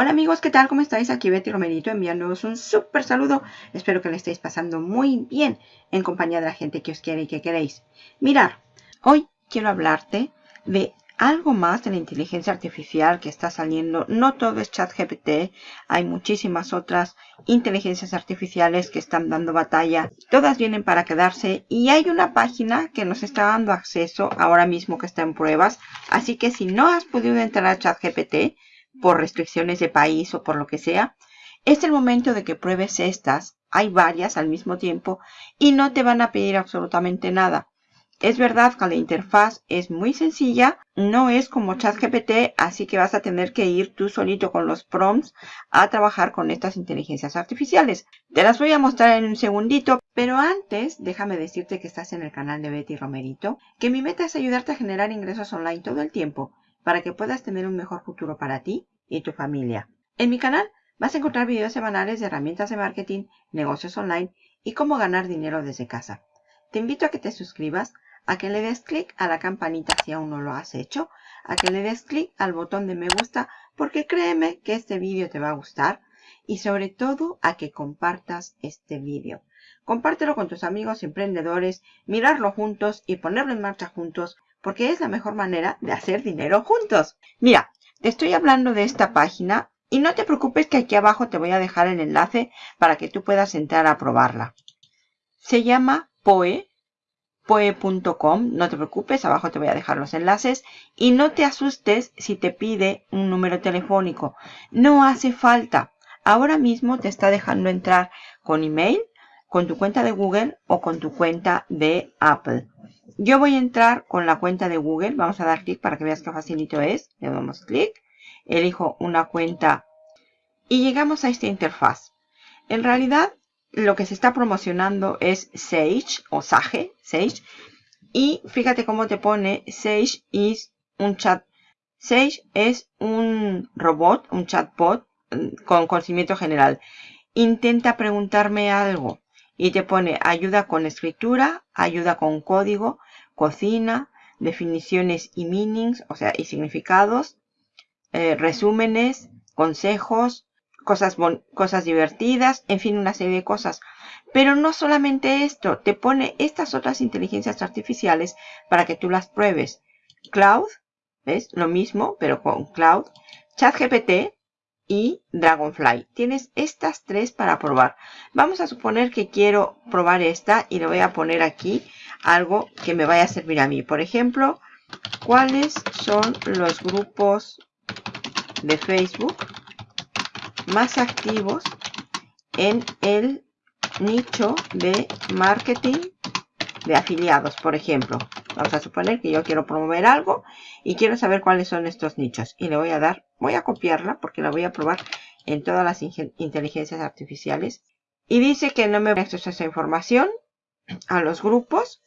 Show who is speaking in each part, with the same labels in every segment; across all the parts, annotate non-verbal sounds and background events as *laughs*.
Speaker 1: Hola amigos, ¿qué tal? ¿Cómo estáis? Aquí Betty Romerito enviándoos un súper saludo. Espero que le estéis pasando muy bien en compañía de la gente que os quiere y que queréis. Mirar, hoy quiero hablarte de algo más de la inteligencia artificial que está saliendo. No todo es ChatGPT, hay muchísimas otras inteligencias artificiales que están dando batalla. Todas vienen para quedarse y hay una página que nos está dando acceso ahora mismo que está en pruebas. Así que si no has podido entrar a ChatGPT, por restricciones de país o por lo que sea, es el momento de que pruebes estas. Hay varias al mismo tiempo y no te van a pedir absolutamente nada. Es verdad que la interfaz es muy sencilla, no es como ChatGPT, así que vas a tener que ir tú solito con los prompts a trabajar con estas inteligencias artificiales. Te las voy a mostrar en un segundito, pero antes déjame decirte que estás en el canal de Betty Romerito, que mi meta es ayudarte a generar ingresos online todo el tiempo para que puedas tener un mejor futuro para ti y tu familia. En mi canal vas a encontrar videos semanales de herramientas de marketing, negocios online y cómo ganar dinero desde casa. Te invito a que te suscribas, a que le des clic a la campanita si aún no lo has hecho, a que le des clic al botón de me gusta porque créeme que este vídeo te va a gustar y sobre todo a que compartas este vídeo. Compártelo con tus amigos emprendedores, mirarlo juntos y ponerlo en marcha juntos porque es la mejor manera de hacer dinero juntos. Mira, te estoy hablando de esta página y no te preocupes que aquí abajo te voy a dejar el enlace para que tú puedas entrar a probarla. Se llama Poe, poe.com, no te preocupes, abajo te voy a dejar los enlaces y no te asustes si te pide un número telefónico. No hace falta. Ahora mismo te está dejando entrar con email, con tu cuenta de Google o con tu cuenta de Apple. Yo voy a entrar con la cuenta de Google. Vamos a dar clic para que veas qué facilito es. Le damos clic. Elijo una cuenta y llegamos a esta interfaz. En realidad, lo que se está promocionando es Sage o Sage, Sage. Y fíjate cómo te pone Sage is un chat. Sage es un robot, un chatbot mm, con conocimiento general. Intenta preguntarme algo y te pone ayuda con escritura, ayuda con código, cocina, definiciones y meanings, o sea, y significados, eh, resúmenes, consejos, cosas, cosas divertidas, en fin, una serie de cosas. Pero no solamente esto, te pone estas otras inteligencias artificiales para que tú las pruebes. Cloud, ¿ves? Lo mismo, pero con Cloud. ChatGPT, y Dragonfly. Tienes estas tres para probar. Vamos a suponer que quiero probar esta y le voy a poner aquí algo que me vaya a servir a mí. Por ejemplo, ¿cuáles son los grupos de Facebook más activos en el nicho de marketing de afiliados, por ejemplo? Vamos a suponer que yo quiero promover algo y quiero saber cuáles son estos nichos. Y le voy a dar, voy a copiarla porque la voy a probar en todas las inteligencias artificiales. Y dice que no me va a acceso a esa información a los grupos.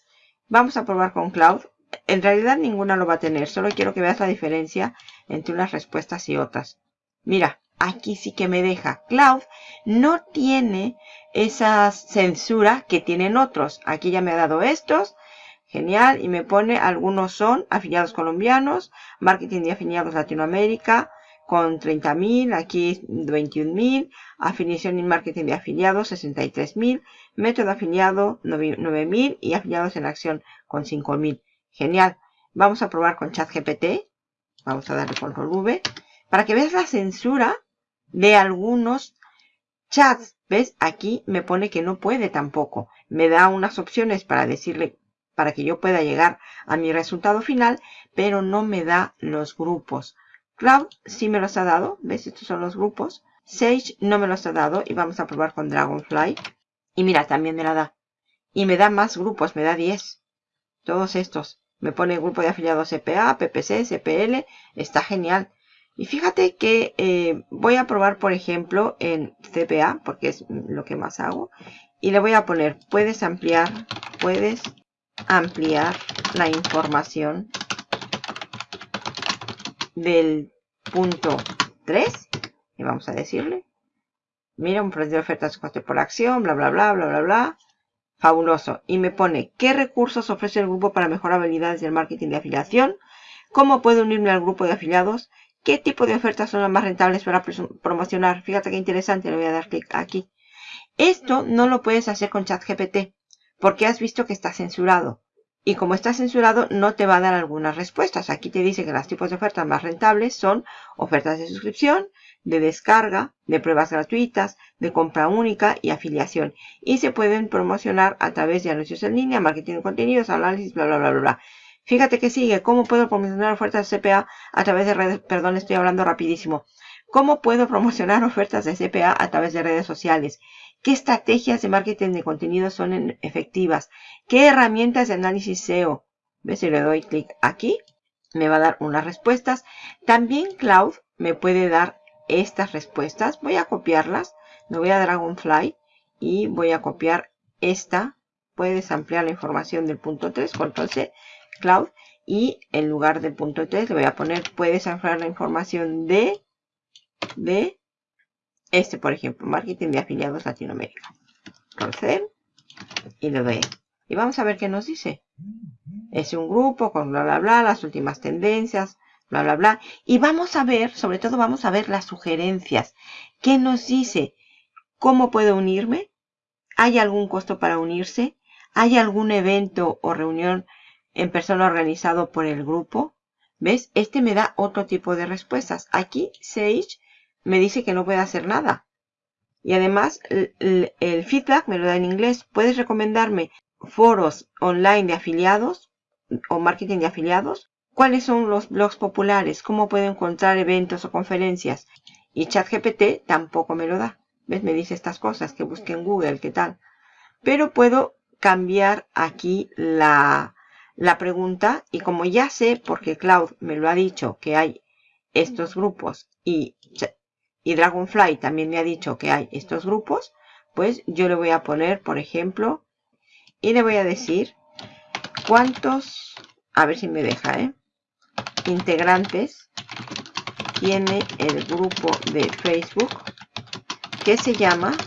Speaker 1: Vamos a probar con Cloud. En realidad ninguna lo va a tener. Solo quiero que veas la diferencia entre unas respuestas y otras. Mira, aquí sí que me deja. Cloud no tiene esa censura que tienen otros. Aquí ya me ha dado estos. Genial. Y me pone algunos son afiliados colombianos, marketing de afiliados Latinoamérica con 30.000, aquí 21.000, afiliación y marketing de afiliados 63.000, método afiliado 9.000 y afiliados en acción con 5.000. Genial. Vamos a probar con ChatGPT. Vamos a darle control V. Para que veas la censura de algunos chats. ¿Ves? Aquí me pone que no puede tampoco. Me da unas opciones para decirle para que yo pueda llegar a mi resultado final, pero no me da los grupos. Cloud sí me los ha dado, ¿ves? Estos son los grupos. Sage no me los ha dado y vamos a probar con Dragonfly. Y mira, también me la da. Y me da más grupos, me da 10. Todos estos. Me pone grupo de afiliados CPA, PPC, CPL. Está genial. Y fíjate que eh, voy a probar, por ejemplo, en CPA, porque es lo que más hago. Y le voy a poner, puedes ampliar, puedes ampliar la información del punto 3 y vamos a decirle mira un precio de ofertas coste por acción bla bla bla bla bla bla fabuloso y me pone qué recursos ofrece el grupo para mejorar habilidades del marketing de afiliación cómo puedo unirme al grupo de afiliados ¿Qué tipo de ofertas son las más rentables para promocionar? Fíjate qué interesante, le voy a dar clic aquí. Esto no lo puedes hacer con ChatGPT porque has visto que está censurado. Y como está censurado, no te va a dar algunas respuestas. Aquí te dice que los tipos de ofertas más rentables son ofertas de suscripción, de descarga, de pruebas gratuitas, de compra única y afiliación. Y se pueden promocionar a través de anuncios en línea, marketing de contenidos, análisis, bla, bla, bla, bla. Fíjate que sigue. ¿Cómo puedo promocionar ofertas de CPA a través de redes? Perdón, estoy hablando rapidísimo. ¿Cómo puedo promocionar *laughs* ofertas de CPA a través de redes sociales? ¿Qué estrategias de marketing de contenido son efectivas? ¿Qué herramientas de análisis SEO? ¿Ves? Si le doy clic aquí, me va a dar unas respuestas. También Cloud me puede dar estas respuestas. Voy a copiarlas. Me voy a Dragonfly y voy a copiar esta. Puedes ampliar la información del punto 3, control C, Cloud. Y en lugar del punto 3 le voy a poner, puedes ampliar la información de, de este, por ejemplo, Marketing de Afiliados Latinoamérica. Control C y le doy. Y vamos a ver qué nos dice. Es un grupo con bla bla bla, las últimas tendencias, bla, bla, bla. Y vamos a ver, sobre todo vamos a ver las sugerencias. ¿Qué nos dice? ¿Cómo puedo unirme? ¿Hay algún costo para unirse? ¿Hay algún evento o reunión en persona organizado por el grupo? ¿Ves? Este me da otro tipo de respuestas. Aquí Sage me dice que no puede hacer nada. Y además el, feedback me lo da en inglés. ¿Puedes recomendarme foros online de afiliados o marketing de afiliados? ¿Cuáles son los blogs populares? ¿Cómo puedo encontrar eventos o conferencias? Y ChatGPT tampoco me lo da. ¿Ves? Me dice estas cosas, que busque en Google, ¿qué tal? Pero puedo cambiar aquí la, la pregunta y como ya sé, porque Cloud me lo ha dicho, que hay estos grupos y, y Dragonfly también me ha dicho que hay estos grupos, pues yo le voy a poner, por ejemplo, y le voy a decir cuántos, a ver si me deja, ¿eh? integrantes tiene el grupo de Facebook que se llama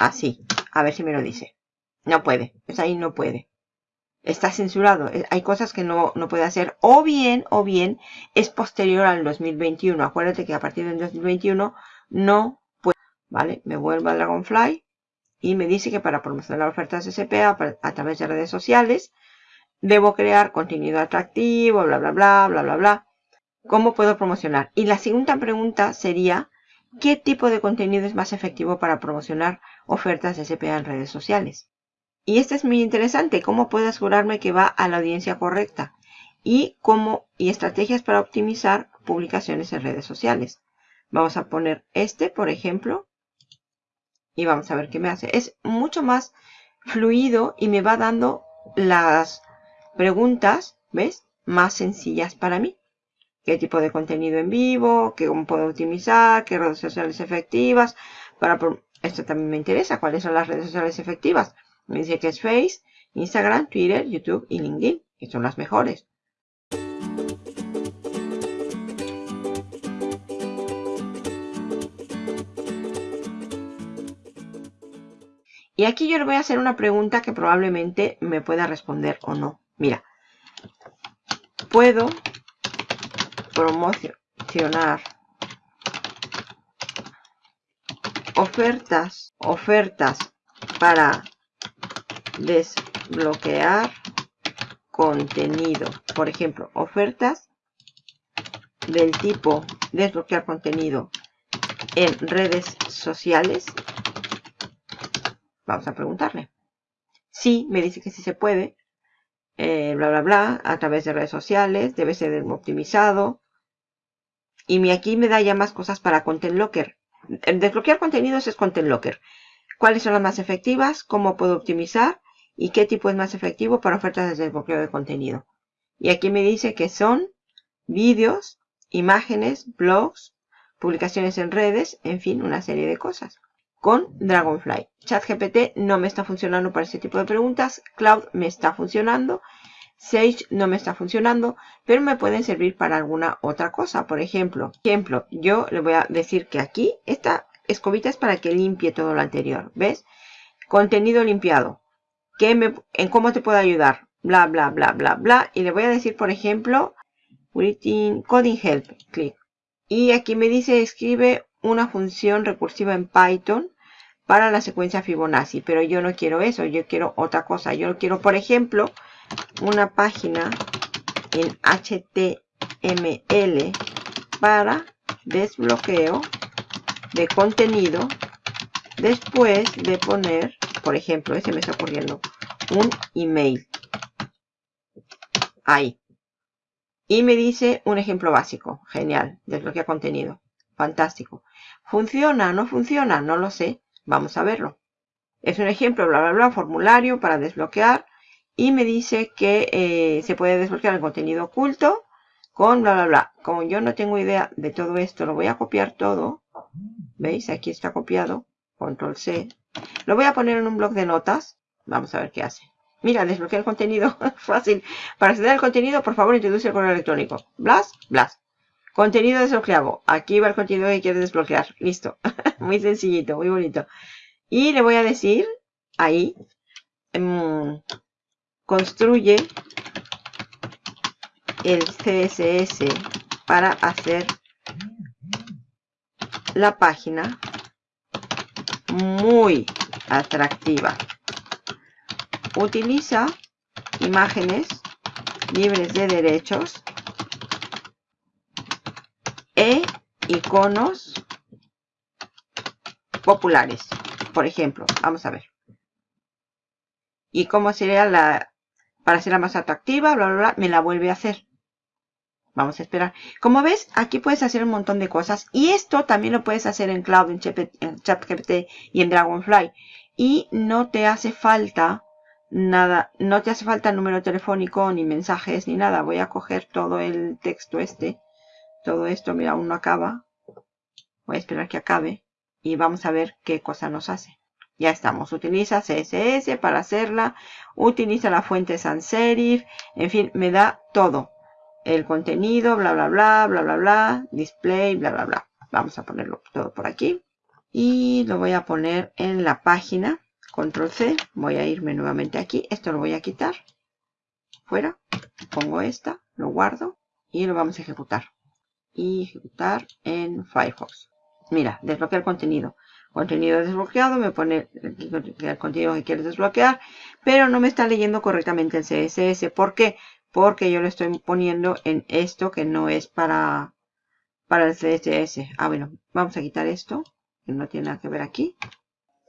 Speaker 1: así. A ver si me lo dice. No puede. Pues ahí no puede. Está censurado. Eh, hay cosas que no, no puede hacer. O bien, o bien, es posterior al 2021. Acuérdate que a partir del 2021 no puede. ¿Vale? Me vuelvo a Dragonfly. Y me dice que para promocionar ofertas de CPA a través de redes sociales, Debo crear contenido atractivo, bla, bla, bla, bla, bla, bla. ¿Cómo puedo promocionar? Y la segunda pregunta sería, ¿qué tipo de contenido es más efectivo para promocionar ofertas de CPA en redes sociales? Y este es muy interesante, ¿cómo puedo asegurarme que va a la audiencia correcta? Y cómo, y estrategias para optimizar publicaciones en redes sociales. Vamos a poner este, por ejemplo, y vamos a ver qué me hace. Es mucho más fluido y me va dando las preguntas, ¿ves? Más sencillas para mí. ¿Qué tipo de contenido en vivo? ¿Qué cómo puedo optimizar? ¿Qué redes sociales efectivas? Para Esto también me interesa. ¿Cuáles son las redes sociales efectivas? Me dice que es Face, Instagram, Twitter, YouTube y LinkedIn. Que son las mejores. Y aquí yo le voy a hacer una pregunta que probablemente me pueda responder o no. Mira, puedo promocionar ofertas, ofertas para desbloquear contenido. Por ejemplo, ofertas del tipo desbloquear contenido en redes sociales. Vamos a preguntarle. Sí, me dice que sí se puede. Eh, bla, bla, bla, a través de redes sociales, debe ser optimizado. Y aquí me da ya más cosas para Content Locker. Desbloquear contenidos es Content Locker. ¿Cuáles son las más efectivas? ¿Cómo puedo optimizar? ¿Y qué tipo es más efectivo para ofertas de desbloqueo de contenido? Y aquí me dice que son vídeos, imágenes, blogs, publicaciones en redes, en fin, una serie de cosas con Dragonfly. ChatGPT no me está funcionando para este tipo de preguntas. Cloud me está funcionando. Sage no me está funcionando, pero me pueden servir para alguna otra cosa. Por ejemplo, ejemplo, yo le voy a decir que aquí esta escobita es para que limpie todo lo anterior. ¿Ves? Contenido limpiado. ¿Qué me, ¿En cómo te puedo ayudar? Bla, bla, bla, bla, bla. Y le voy a decir, por ejemplo, Coding Help. Clic. Y aquí me dice escribe una función recursiva en Python para la secuencia Fibonacci. Pero yo no quiero eso, yo quiero otra cosa. Yo quiero, por ejemplo, una página en HTML para desbloqueo de contenido después de poner, por ejemplo, ese me está ocurriendo, un email. Ahí. Y me dice un ejemplo básico. Genial. Desbloquea contenido. Fantástico. ¿Funciona? ¿No funciona? No lo sé. Vamos a verlo. Es un ejemplo, bla, bla, bla, formulario para desbloquear. Y me dice que eh, se puede desbloquear el contenido oculto con bla, bla, bla. Como yo no tengo idea de todo esto, lo voy a copiar todo. ¿Veis? Aquí está copiado. Control C. Lo voy a poner en un blog de notas. Vamos a ver qué hace. Mira, desbloquear el contenido. *laughs* Fácil. Para acceder al contenido, por favor, introduce el correo electrónico. Blas, blas. Contenido desbloqueado. Aquí va el contenido que quieres desbloquear. Listo. *laughs* muy sencillito, muy bonito. Y le voy a decir ahí. Mmm, construye el CSS para hacer la página muy atractiva. Utiliza imágenes libres de derechos e iconos populares. Por ejemplo, vamos a ver. ¿Y cómo sería la... para hacerla más atractiva? Bla, bla, bla, me la vuelve a hacer. Vamos a esperar. Como ves, aquí puedes hacer un montón de cosas. Y esto también lo puedes hacer en Cloud, en ChatGPT y en Dragonfly. Y no te hace falta nada, no te hace falta número telefónico, ni mensajes, ni nada. Voy a coger todo el texto este. Todo esto, mira, aún no acaba. Voy a esperar que acabe. Y vamos a ver qué cosa nos hace. Ya estamos. Utiliza CSS para hacerla. Utiliza la fuente sans serif. En fin, me da todo el contenido, bla, bla, bla, bla, bla, bla, display, bla, bla, bla. Vamos a ponerlo todo por aquí. Y lo voy a poner en la página. Control C. Voy a irme nuevamente aquí. Esto lo voy a quitar. Fuera. Pongo esta. Lo guardo. Y lo vamos a ejecutar. Y ejecutar en Firefox. Mira, desbloquea el contenido. Contenido desbloqueado. Me pone el contenido que quieres desbloquear. Pero no me está leyendo correctamente el CSS. ¿Por qué? porque yo lo estoy poniendo en esto que no es para, para el CSS. Ah, bueno, vamos a quitar esto, que no tiene nada que ver aquí.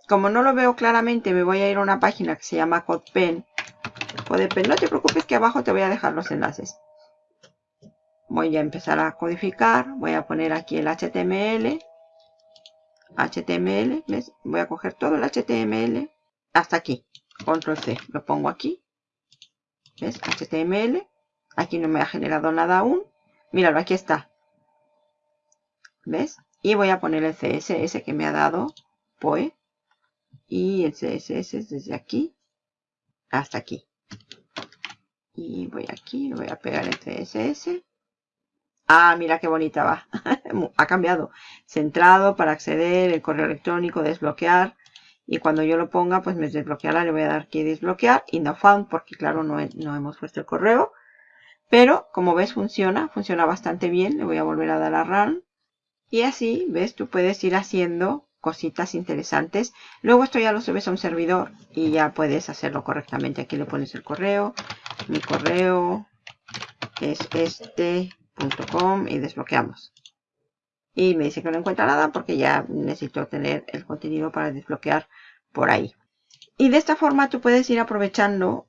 Speaker 1: Como no lo veo claramente, me voy a ir a una página que se llama CodePen. CodePen, no te preocupes que abajo te voy a dejar los enlaces. Voy a empezar a codificar, voy a poner aquí el HTML. HTML, ¿ves? Voy a coger todo el HTML hasta aquí. Control C, lo pongo aquí. ¿Ves? HTML. Aquí no me ha generado nada aún. Míralo, aquí está. ¿Ves? Y voy a poner el CSS que me ha dado POE. Y el CSS es desde aquí hasta aquí. Y voy aquí, voy a pegar el CSS. Ah, mira qué bonita va. *laughs* ha cambiado. Centrado para acceder, el correo electrónico, desbloquear. Y cuando yo lo ponga, pues me desbloqueará. Le voy a dar aquí desbloquear y no found porque claro, no, no hemos puesto el correo. Pero como ves funciona, funciona bastante bien. Le voy a volver a dar a run. Y así, ves, tú puedes ir haciendo cositas interesantes. Luego esto ya lo subes a un servidor y ya puedes hacerlo correctamente. Aquí le pones el correo. Mi correo es este.com y desbloqueamos y me dice que no encuentra nada porque ya necesito tener el contenido para desbloquear por ahí. Y de esta forma tú puedes ir aprovechando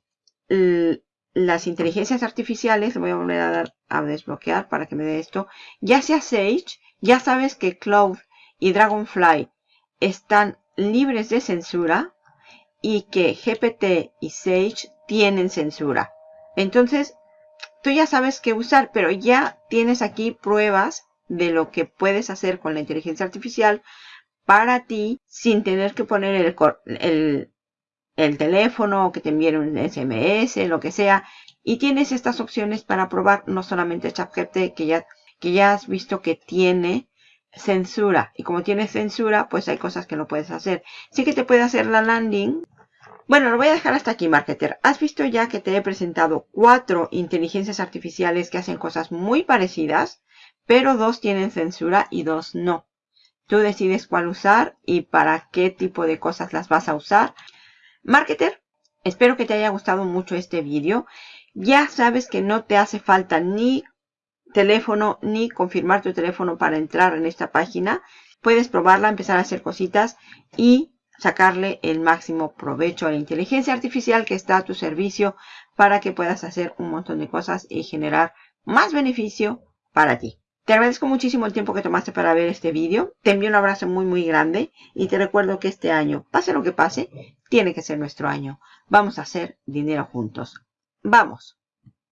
Speaker 1: las inteligencias artificiales. Le voy a volver a dar a desbloquear para que me dé esto. Ya sea Sage, ya sabes que Cloud y Dragonfly están libres de censura y que GPT y Sage tienen censura. Entonces, tú ya sabes qué usar, pero ya tienes aquí pruebas de lo que puedes hacer con la inteligencia artificial para ti sin tener que poner el, el, el teléfono o que te envíen un SMS, lo que sea. Y tienes estas opciones para probar no solamente ChatGPT que ya, que ya has visto que tiene censura. Y como tiene censura, pues hay cosas que no puedes hacer. Sí que te puede hacer la landing. Bueno, lo voy a dejar hasta aquí, marketer. Has visto ya que te he presentado cuatro inteligencias artificiales que hacen cosas muy parecidas pero dos tienen censura y dos no. Tú decides cuál usar y para qué tipo de cosas las vas a usar. Marketer, espero que te haya gustado mucho este vídeo. Ya sabes que no te hace falta ni teléfono ni confirmar tu teléfono para entrar en esta página. Puedes probarla, empezar a hacer cositas y sacarle el máximo provecho a la inteligencia artificial que está a tu servicio para que puedas hacer un montón de cosas y generar más beneficio para ti. Te agradezco muchísimo el tiempo que tomaste para ver este vídeo. Te envío un abrazo muy muy grande y te recuerdo que este año, pase lo que pase, tiene que ser nuestro año. Vamos a hacer dinero juntos. ¡Vamos!